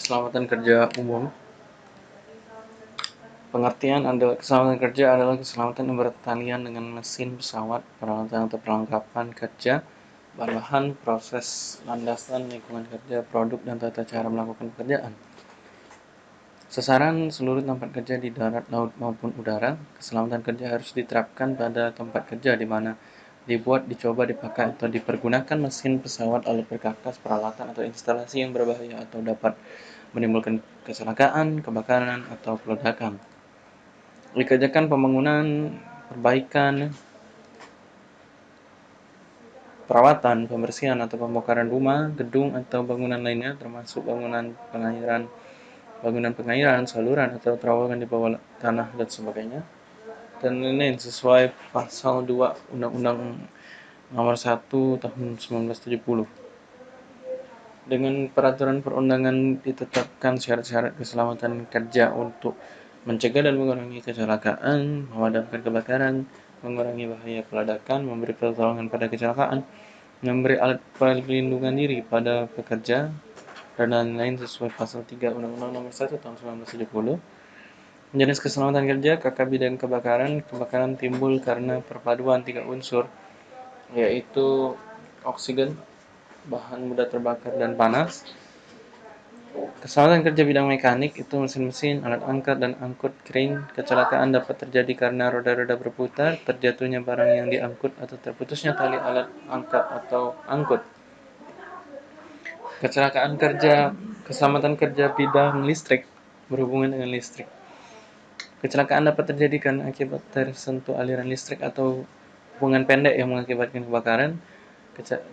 Keselamatan kerja umum Pengertian adalah keselamatan kerja adalah keselamatan bertalian dengan mesin, pesawat, peralatan atau perlengkapan kerja, bahan proses, landasan, lingkungan kerja, produk, dan tata cara melakukan pekerjaan. Sasaran seluruh tempat kerja di darat, laut, maupun udara, keselamatan kerja harus diterapkan pada tempat kerja di mana dibuat, dicoba, dipakai, atau dipergunakan mesin, pesawat, alat perkakas, peralatan, atau instalasi yang berbahaya atau dapat menimbulkan kecelakaan, kebakaran, atau peledakan. Dikerjakan pembangunan, perbaikan, perawatan, pembersihan, atau pembongkaran rumah, gedung, atau bangunan lainnya, termasuk bangunan pengairan, bangunan pengairan, saluran, atau terowongan di bawah tanah, dan sebagainya dan lain-lain sesuai pasal 2 Undang-Undang Nomor 1 Tahun 1970. Dengan peraturan perundangan ditetapkan syarat-syarat keselamatan kerja untuk mencegah dan mengurangi kecelakaan, memadamkan kebakaran, mengurangi bahaya peledakan, memberi pertolongan pada kecelakaan, memberi alat perlindungan diri pada pekerja, dan lain-lain sesuai pasal 3 Undang-Undang Nomor 1 Tahun 1970 Jenis keselamatan kerja, KK bidang kebakaran. Kebakaran timbul karena perpaduan tiga unsur, yaitu oksigen, bahan mudah terbakar, dan panas. Keselamatan kerja bidang mekanik itu mesin-mesin, alat angkat dan angkut crane. Kecelakaan dapat terjadi karena roda-roda berputar, terjatuhnya barang yang diangkut, atau terputusnya tali alat angkat atau angkut. Kecelakaan kerja, keselamatan kerja bidang listrik berhubungan dengan listrik. Kecelakaan dapat terjadi karena akibat tersentuh aliran listrik atau hubungan pendek yang mengakibatkan kebakaran.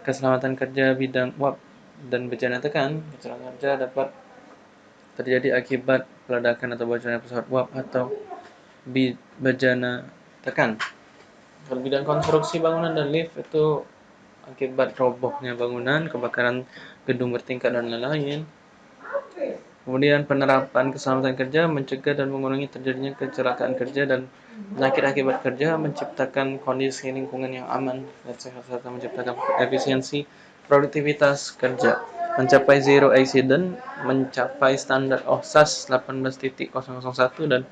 Keselamatan kerja bidang uap dan bencana tekan. Kecelakaan kerja dapat terjadi akibat peledakan atau bocornya pesawat uap atau bejana tekan. Kalau bidang konstruksi bangunan dan lift itu akibat robohnya bangunan, kebakaran gedung bertingkat dan lain-lain. Kemudian penerapan keselamatan kerja mencegah dan mengurangi terjadinya kecelakaan kerja dan penyakit akibat kerja, menciptakan kondisi lingkungan yang aman dan sehat serta menciptakan efisiensi produktivitas kerja, mencapai zero accident, mencapai standar OHSAS 18.001 dan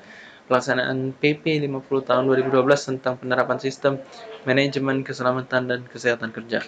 pelaksanaan PP 50 tahun 2012 tentang penerapan sistem manajemen keselamatan dan kesehatan kerja.